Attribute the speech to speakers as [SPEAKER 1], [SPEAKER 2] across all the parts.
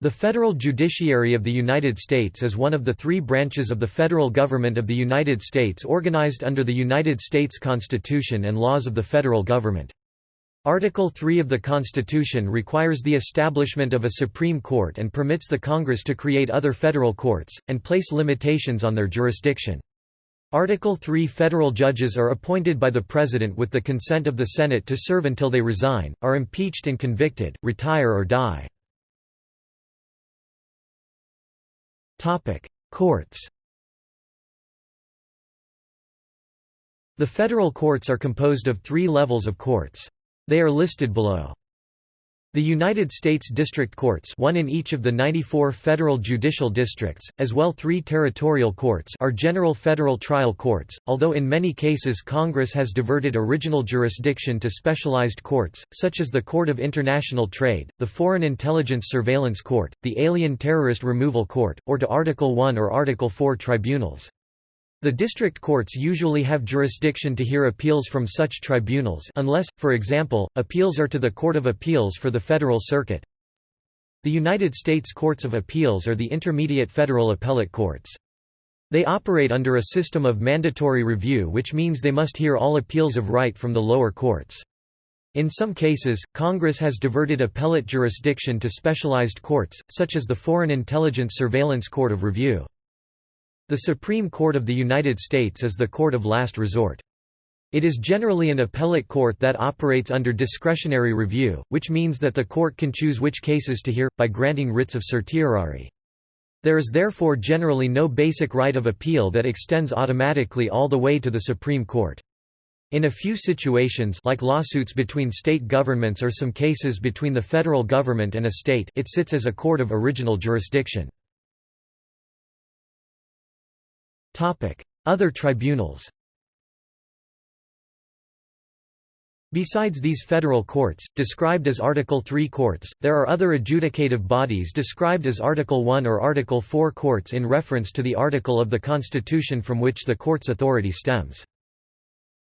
[SPEAKER 1] The federal judiciary of the United States is one of the three branches of the federal government of the United States organized under the United States Constitution and laws of the federal government. Article 3 of the Constitution requires the establishment of a Supreme Court and permits the Congress to create other federal courts, and place limitations on their jurisdiction. Article 3 Federal judges are appointed by the President with the consent of the Senate to serve until they resign, are impeached and convicted, retire or die. Courts The federal courts are composed of three levels of courts. They are listed below. The United States District Courts one in each of the 94 federal judicial districts, as well three territorial courts are general federal trial courts, although in many cases Congress has diverted original jurisdiction to specialized courts, such as the Court of International Trade, the Foreign Intelligence Surveillance Court, the Alien Terrorist Removal Court, or to Article I or Article IV tribunals. The district courts usually have jurisdiction to hear appeals from such tribunals unless, for example, appeals are to the Court of Appeals for the Federal Circuit. The United States Courts of Appeals are the intermediate federal appellate courts. They operate under a system of mandatory review which means they must hear all appeals of right from the lower courts. In some cases, Congress has diverted appellate jurisdiction to specialized courts, such as the Foreign Intelligence Surveillance Court of Review. The Supreme Court of the United States is the court of last resort. It is generally an appellate court that operates under discretionary review, which means that the court can choose which cases to hear, by granting writs of certiorari. There is therefore generally no basic right of appeal that extends automatically all the way to the Supreme Court. In a few situations like lawsuits between state governments or some cases between the federal government and a state it sits as a court of original jurisdiction. Other tribunals Besides these federal courts, described as Article III courts, there are other adjudicative bodies described as Article I or Article IV courts in reference to the article of the Constitution from which the court's authority stems.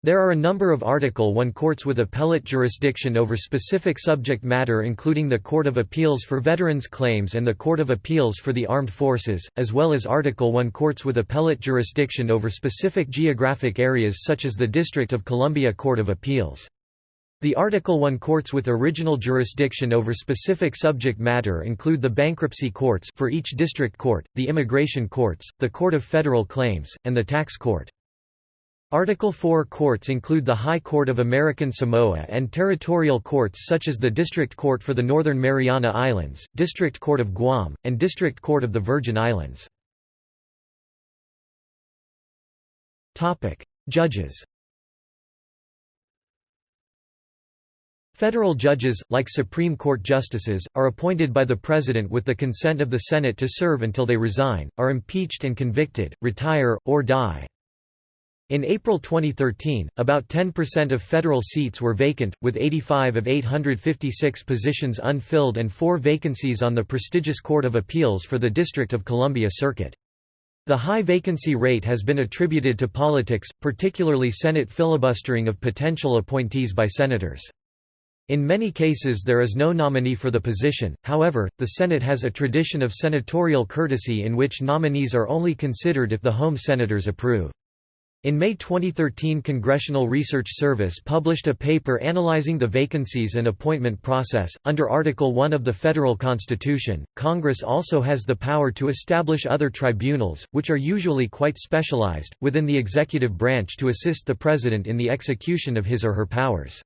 [SPEAKER 1] There are a number of Article I courts with appellate jurisdiction over specific subject matter including the Court of Appeals for Veterans Claims and the Court of Appeals for the Armed Forces, as well as Article I courts with appellate jurisdiction over specific geographic areas such as the District of Columbia Court of Appeals. The Article I courts with original jurisdiction over specific subject matter include the bankruptcy courts for each district court, the immigration courts, the Court of Federal Claims, and the tax court. Article 4 courts include the High Court of American Samoa and territorial courts such as the District Court for the Northern Mariana Islands, District Court of Guam, and District Court of the Virgin Islands. Judges Federal judges, like Supreme Court justices, are appointed by the President with the consent of the Senate to serve until they resign, are impeached and convicted, retire, or die. In April 2013, about 10% of federal seats were vacant, with 85 of 856 positions unfilled and four vacancies on the prestigious Court of Appeals for the District of Columbia Circuit. The high vacancy rate has been attributed to politics, particularly Senate filibustering of potential appointees by senators. In many cases there is no nominee for the position, however, the Senate has a tradition of senatorial courtesy in which nominees are only considered if the home senators approve. In May 2013 Congressional Research Service published a paper analyzing the vacancies and appointment process. Under Article 1 of the federal constitution, Congress also has the power to establish other tribunals, which are usually quite specialized, within the executive branch to assist the president in the execution of his or her powers.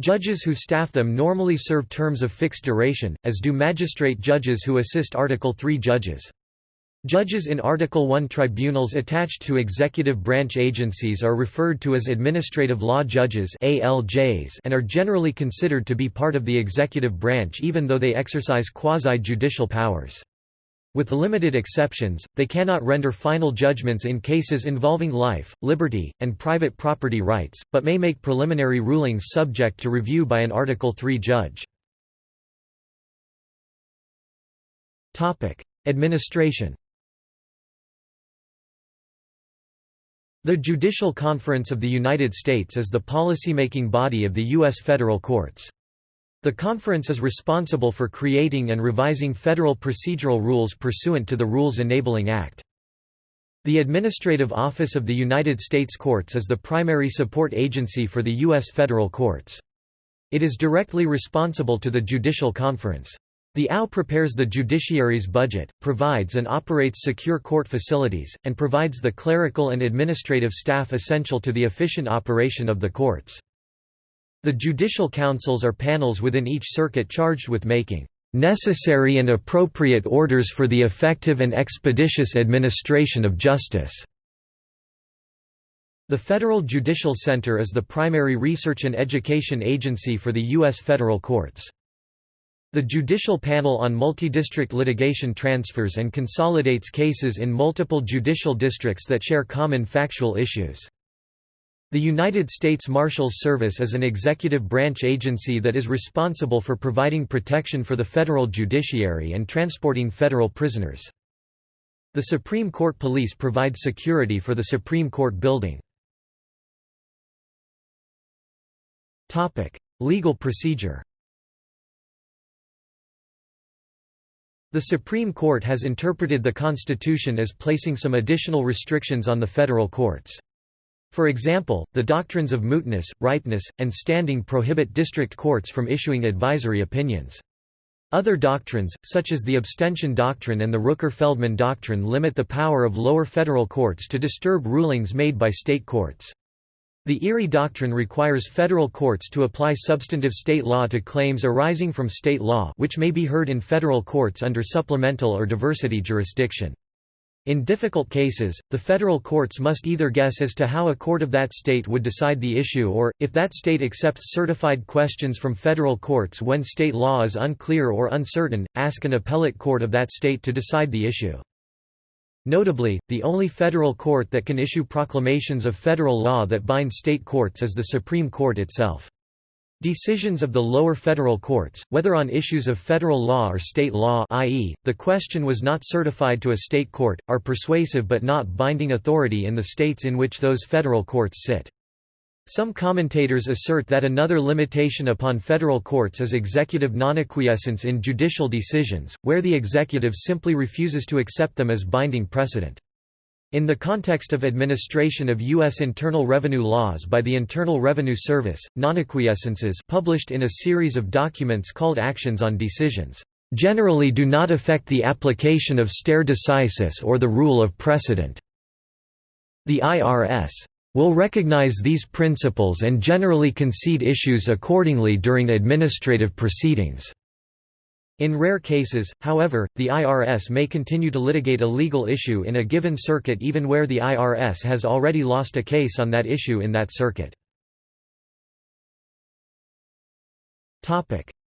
[SPEAKER 1] Judges who staff them normally serve terms of fixed duration, as do magistrate judges who assist Article 3 judges. Judges in Article I tribunals attached to executive branch agencies are referred to as administrative law judges ALJs and are generally considered to be part of the executive branch even though they exercise quasi-judicial powers. With limited exceptions, they cannot render final judgments in cases involving life, liberty, and private property rights, but may make preliminary rulings subject to review by an Article III judge. Administration The Judicial Conference of the United States is the policymaking body of the U.S. federal courts. The conference is responsible for creating and revising federal procedural rules pursuant to the Rules Enabling Act. The Administrative Office of the United States Courts is the primary support agency for the U.S. federal courts. It is directly responsible to the Judicial Conference. The AO prepares the judiciary's budget, provides and operates secure court facilities, and provides the clerical and administrative staff essential to the efficient operation of the courts. The judicial councils are panels within each circuit charged with making necessary and appropriate orders for the effective and expeditious administration of justice." The Federal Judicial Center is the primary research and education agency for the U.S. federal courts. The Judicial Panel on Multi-District Litigation transfers and consolidates cases in multiple judicial districts that share common factual issues. The United States Marshals Service is an executive branch agency that is responsible for providing protection for the federal judiciary and transporting federal prisoners. The Supreme Court Police provide security for the Supreme Court building. Legal procedure The Supreme Court has interpreted the Constitution as placing some additional restrictions on the federal courts. For example, the doctrines of mootness, ripeness, and standing prohibit district courts from issuing advisory opinions. Other doctrines, such as the abstention doctrine and the Rooker-Feldman doctrine limit the power of lower federal courts to disturb rulings made by state courts. The Erie Doctrine requires federal courts to apply substantive state law to claims arising from state law which may be heard in federal courts under supplemental or diversity jurisdiction. In difficult cases, the federal courts must either guess as to how a court of that state would decide the issue or, if that state accepts certified questions from federal courts when state law is unclear or uncertain, ask an appellate court of that state to decide the issue. Notably, the only federal court that can issue proclamations of federal law that bind state courts is the Supreme Court itself. Decisions of the lower federal courts, whether on issues of federal law or state law i.e., the question was not certified to a state court, are persuasive but not binding authority in the states in which those federal courts sit. Some commentators assert that another limitation upon federal courts is executive non-acquiescence in judicial decisions, where the executive simply refuses to accept them as binding precedent. In the context of administration of U.S. internal revenue laws by the Internal Revenue Service, nonacquiescences published in a series of documents called Actions on Decisions, "...generally do not affect the application of stare decisis or the rule of precedent." The IRS will recognize these principles and generally concede issues accordingly during administrative proceedings. In rare cases, however, the IRS may continue to litigate a legal issue in a given circuit even where the IRS has already lost a case on that issue in that circuit.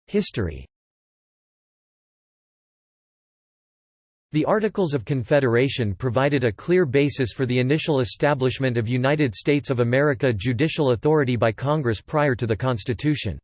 [SPEAKER 1] History The Articles of Confederation provided a clear basis for the initial establishment of United States of America judicial authority by Congress prior to the Constitution.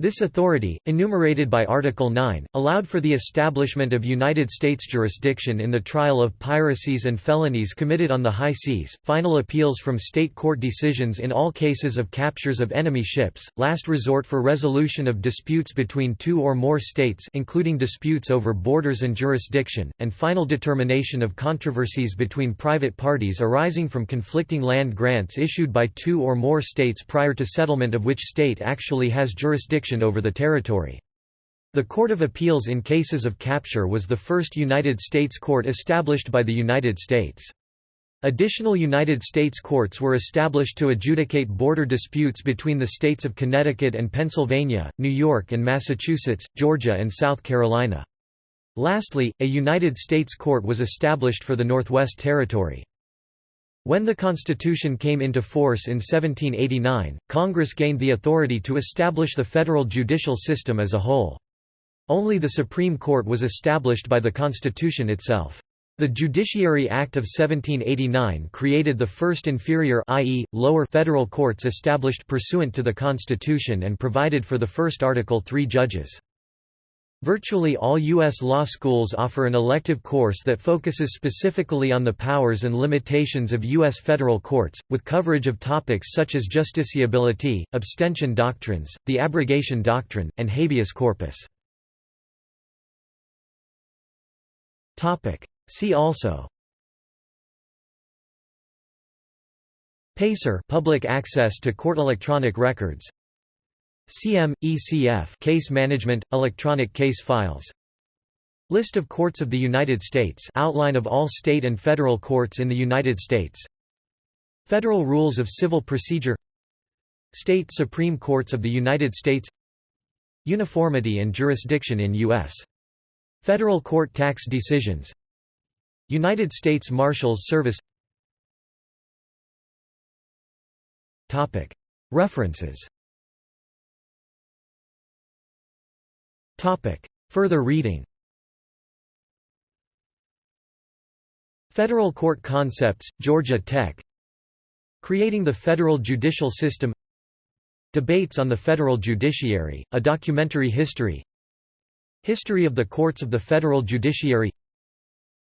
[SPEAKER 1] This authority, enumerated by Article 9, allowed for the establishment of United States jurisdiction in the trial of piracies and felonies committed on the high seas, final appeals from state court decisions in all cases of captures of enemy ships, last resort for resolution of disputes between two or more states including disputes over borders and jurisdiction, and final determination of controversies between private parties arising from conflicting land grants issued by two or more states prior to settlement of which state actually has jurisdiction jurisdiction over the territory. The Court of Appeals in cases of capture was the first United States court established by the United States. Additional United States courts were established to adjudicate border disputes between the states of Connecticut and Pennsylvania, New York and Massachusetts, Georgia and South Carolina. Lastly, a United States court was established for the Northwest Territory. When the Constitution came into force in 1789, Congress gained the authority to establish the federal judicial system as a whole. Only the Supreme Court was established by the Constitution itself. The Judiciary Act of 1789 created the first inferior i.e., lower federal courts established pursuant to the Constitution and provided for the first Article III judges. Virtually all U.S. law schools offer an elective course that focuses specifically on the powers and limitations of U.S. federal courts, with coverage of topics such as justiciability, abstention doctrines, the abrogation doctrine, and habeas corpus. See also PACER public access to court electronic records CM, ECF case management, electronic case files. List of courts of the United States. Outline of all state and federal courts in the United States. Federal Rules of Civil Procedure. State Supreme Courts of the United States. Uniformity and jurisdiction in U.S. Federal court tax decisions. United States Marshals Service. References Further reading. Federal Court Concepts, Georgia Tech. Creating the Federal Judicial System. Debates on the Federal Judiciary, A Documentary History. History of the Courts of the Federal Judiciary.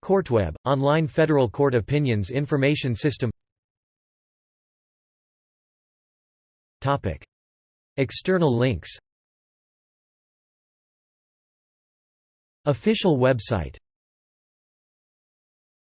[SPEAKER 1] CourtWeb, online federal court opinions information system. External links Official website